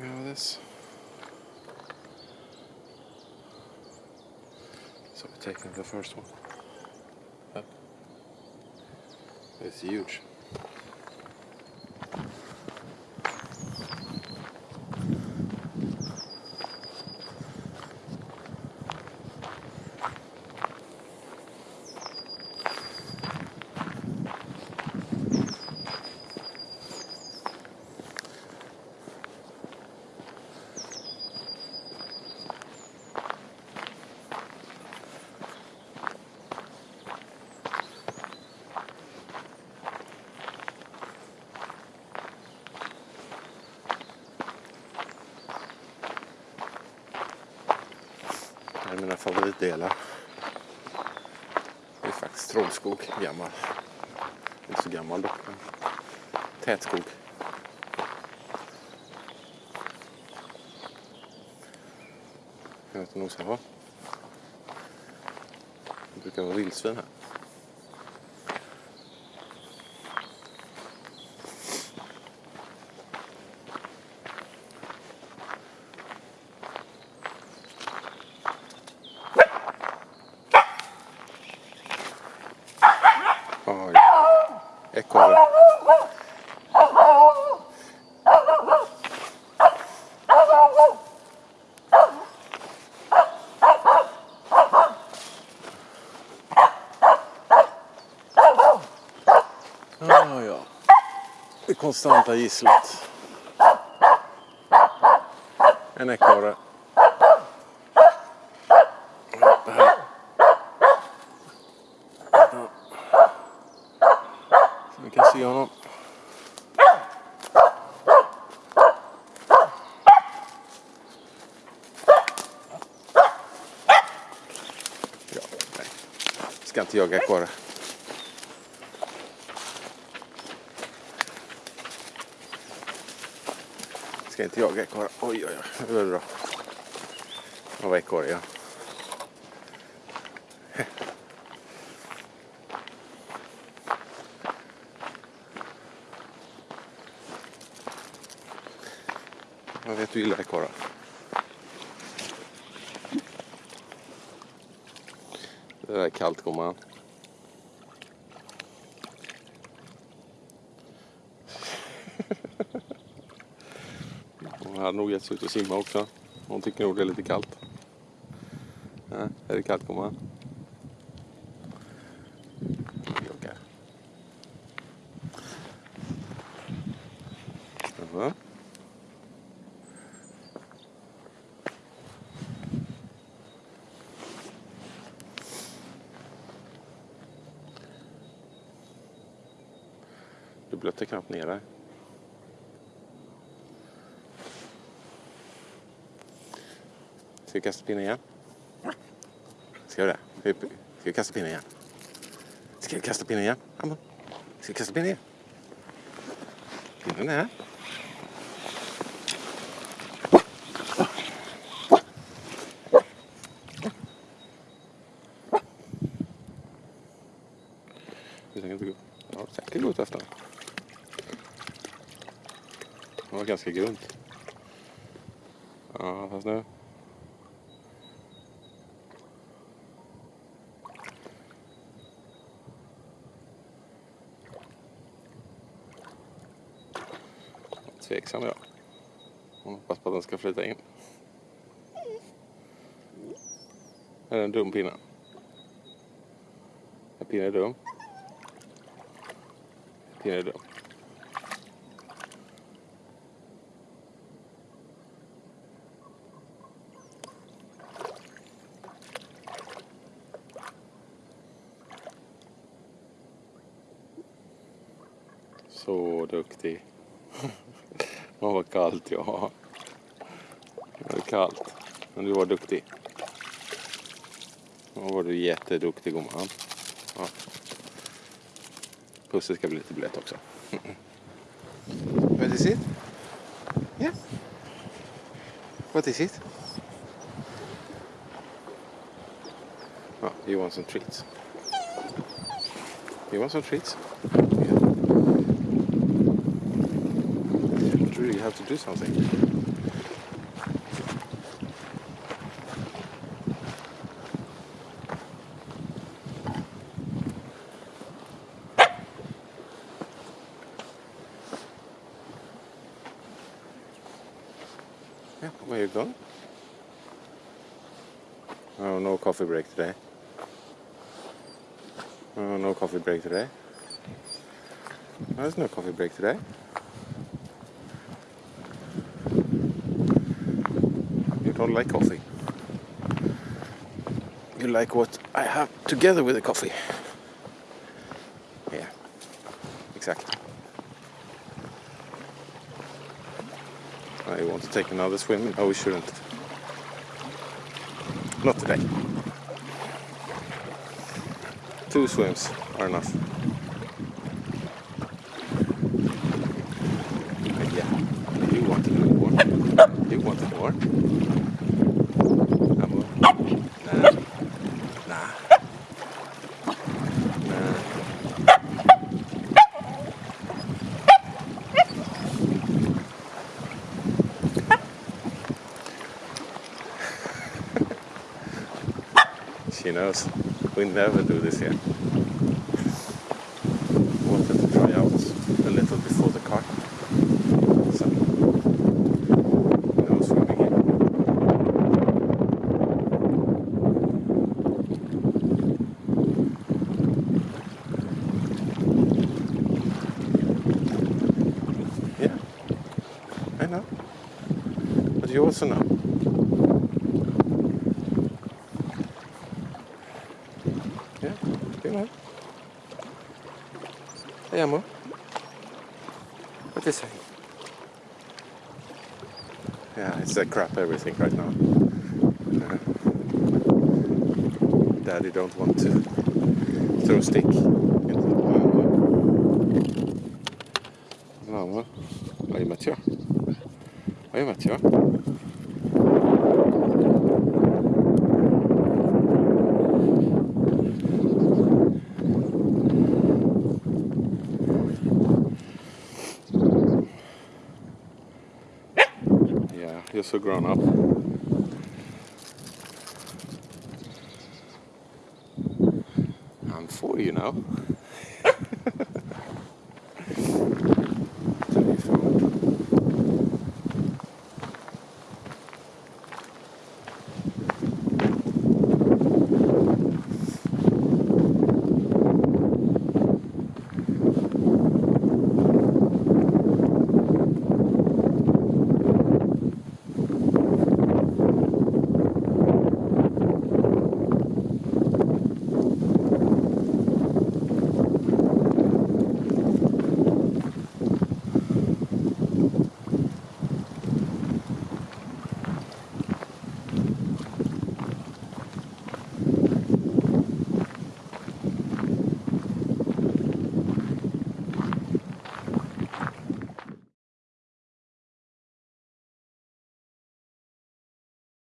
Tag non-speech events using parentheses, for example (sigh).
we have this. So we're taking the first one. Up. It's huge. Favoritdelar. Det är faktiskt trollskog, gammal. Inte så gammal dock, men tätskog. Jag vet inte om de ska ha. Det brukar vara vildsvin här. Oj. Ekorre. Ja, ja. Det konstanta gisslet. En ekorre. Så vi kan se honom. Ja, nej. Ska inte jaga ekorre. Ska inte jaga ekorre. Oj, oj, oj. Det var bra. Det var ekorre, ja. (laughs) Jag vet du gillar ekorrar. Det där är kallt gumman. Hon hade nog gett sig ut och simma också. Hon tycker nog det är lite kallt. Ja, är det kallt gumman? Jaha. Du blötte knappt ner dig. Ska vi kasta pinnen igen? Ska vi det? Ska vi- kasta pinnen igen? Ska vi kasta pinnen igen? Amon. Ska vi kasta pinnen igen? Pinnen är här. Vi tänker inte gå. Ja, säkert gå efter den. Det var ganska grunt. Ja, fast nu. Tveksam jag. Hon hoppas på att den ska flyta in. Är det en dum pinne? Är pinnen dum? Pinnen är dum. Så duktig. Åh, vad kallt jag har. Det är kallt. Men du var duktig. Då var du jätteduktig gumman. Ja. Pussen ska bli lite blöt också. What is it? Yeah. What is it? Oh, you want some treats? You want some treats? have to do something. Yeah, where you going? Oh, no coffee break today. Oh, no coffee break today. There's no coffee break today. Don't like coffee. You like what I have together with the coffee. Yeah, exactly. I want to take another swim. Oh, we shouldn't. Not today. Two swims are enough. Uh, yeah, you wanted more. Wanted more. Amor. Nah. Nah. Nah. (laughs) She knows. We never do this here. Wanted to try out a little before the car. So, no swimming here. Yeah, I know. Know. Hey, amor. What is it? Yeah, it's a crap everything right now. Uh, Daddy don't want to throw stick into the No, amor. Are you mature? You mature? Yeah, you're so grown up. I'm four, you know.